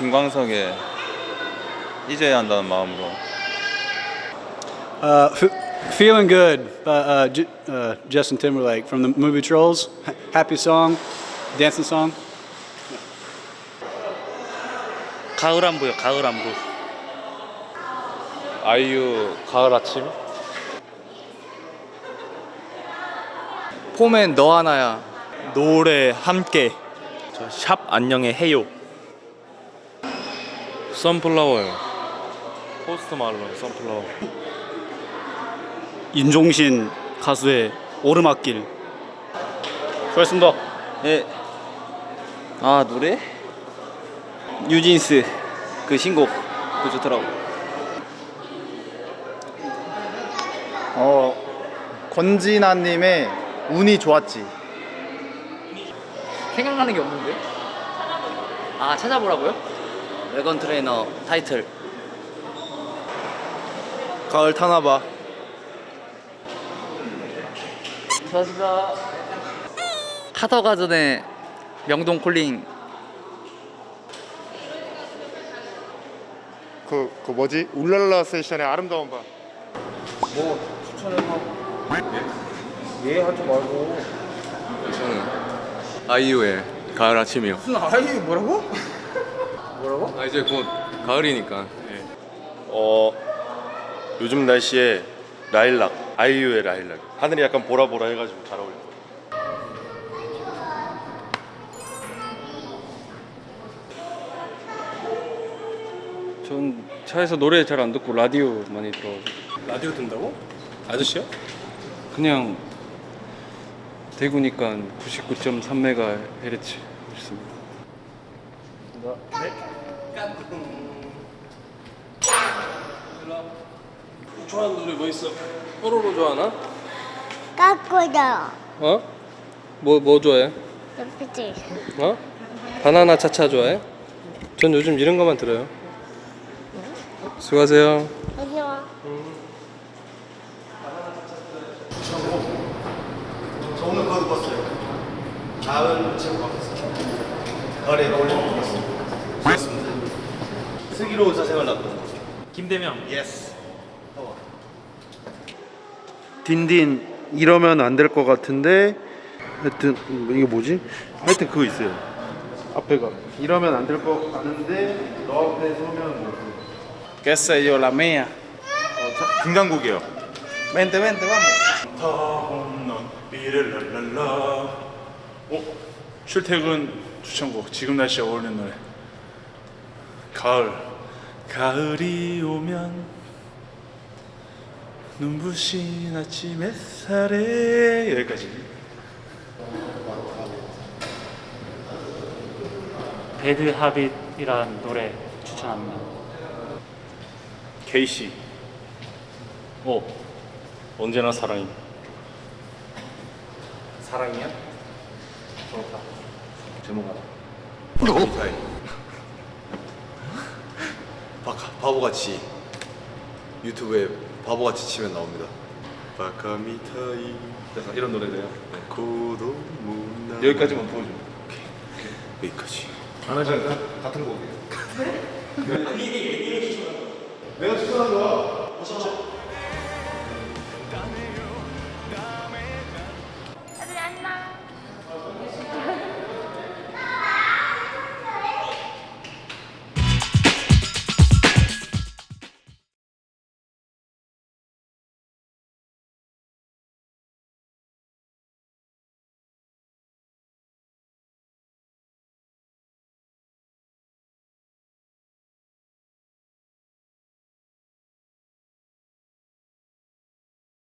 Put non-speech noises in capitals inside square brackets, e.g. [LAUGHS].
김광석의 잊어야 한다는 마음으로 Uh, feeling good by uh, uh, Justin Timberlake from the movie Trolls. Happy song, dancing song. 가을 안보요 가을 안보 아이유 가을 아침 폼엔 너 하나야 노래 함께 저샵 안녕의 해요 선플라워요 포스트 말론 선플라워 윤종신 가수의 오르막길. 수고하셨습니다. 네. 아 노래? 뉴진스 그 신곡 그 좋더라고. 어 권진아님의 운이 좋았지 생각나는 게 없는데? 아 찾아보라고요? 외건 트레이너 타이틀. 가을 타나봐 수고하셨습니다. 카더 가 전에 명동 콜링 그, 그 뭐지? 울랄라 세션의 아름다운 밤. 저는 아이유의 가을 아침이요 무슨 아이유 뭐라고? 뭐라고? 아 이제 곧 가을이니까 예. 어 요즘 날씨에 라일락 아이유의 라일락 하늘이 약간 보라보라 해가지고 잘 어울려 전 차에서 노래 잘 안 듣고 라디오 많이 들어가지고 라디오 듣는다고? 아저씨요? 그냥 대구니까 99.3메가헤르 츠 있습니다 좋아하는 노래 뭐 있어? 뽀로로 좋아하나? 까꾸죠. 어? 뭐, 뭐 좋아해? 옆에지. 어? 바나나 차차 좋아해? 전 요즘 이런 것만 들어요 수고하세요 안녕. 저 오늘 그거 입었어요. 가을 제목 바꿨어요. 가을에 어울리는 거 입었어요. 슬기로운 의사생활 나쁜 김대명. yes. 딘딘 이러면 안 될 것 같은데 하여튼 음, 이게 뭐지? 하여튼 그거 있어요. 앞에가. 이러면 안 될 것 같은데 너 앞에 서면 뭐. Yo, la mía 금강국이에요 Vente, vente, vamos 어? 출퇴근 추천곡 지금 날씨에 어울리는 노래 가을 가을이 오면 눈부신 아침 햇살에 여기까지. 배드 하빗이라는 노래 추천합니다. 케이시 어 언제나 사랑이 사랑이야? 좋다 제목 알아 바카 바보같이 유튜브에 바보같이 치면 나옵니다. 바카미타이. 약간 이런 노래래요. 고도 문나 여기까지만 보여줘. 여기까지. 같은 곡이에요. [LAUGHS] 내가 추천한 거야. 진짜.